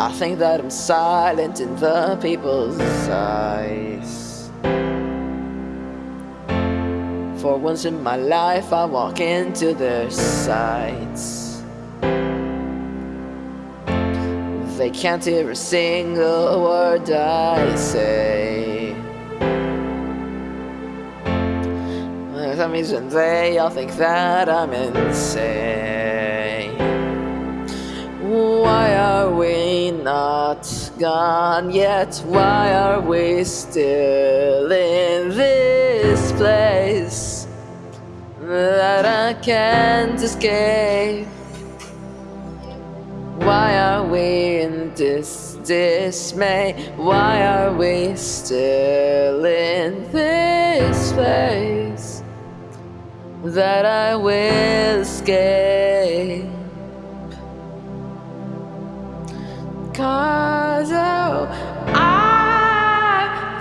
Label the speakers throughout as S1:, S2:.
S1: I think that I'm silent in the people's eyes. For once in my life, I walk into their sights. They can't hear a single word I say. For some reason, they all think that I'm insane. Why are we gone yet? Why are we still in this place that I can't escape? Why are we in this dismay? Why are we still in this place that I will escape? Cause I'm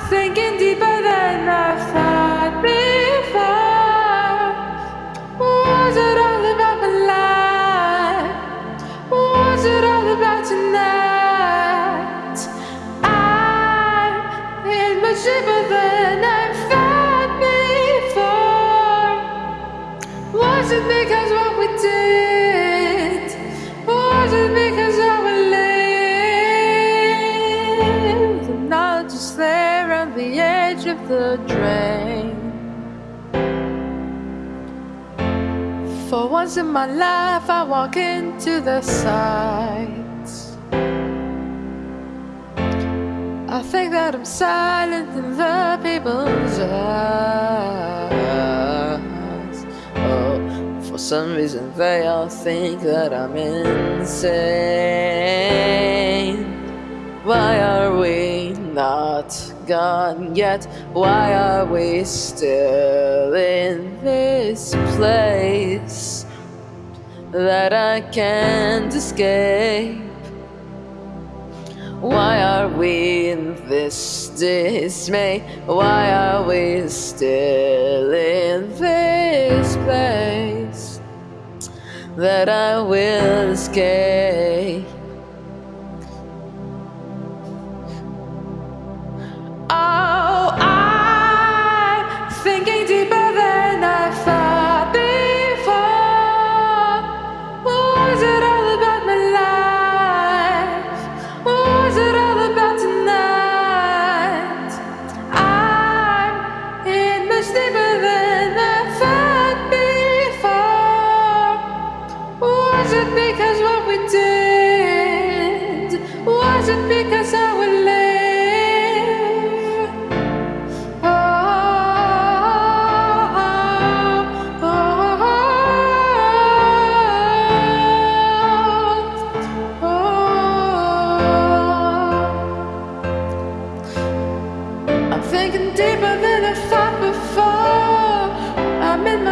S1: thinking deeper than I thought before. Was it all about? Was it all about tonight? I'm in much deeper than I before. Was it because what we did? The edge of the drain. For once in my life, I walk into the sights. I think that I'm silent in the people's eyes. Oh, for some reason, they all think that I'm insane. Why are we not gone yet? Why are we still in this place that I can't escape? Why are we in this dismay? Why are we still in this place that I will escape?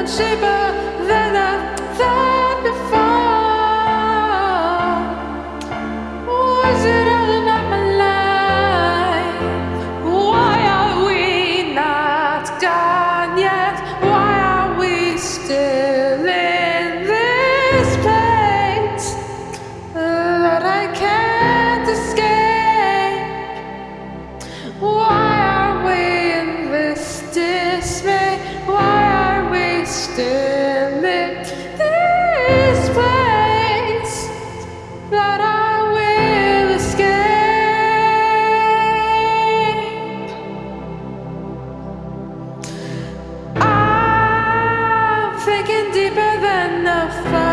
S1: Deeper than I I'm thinking deeper than I thought.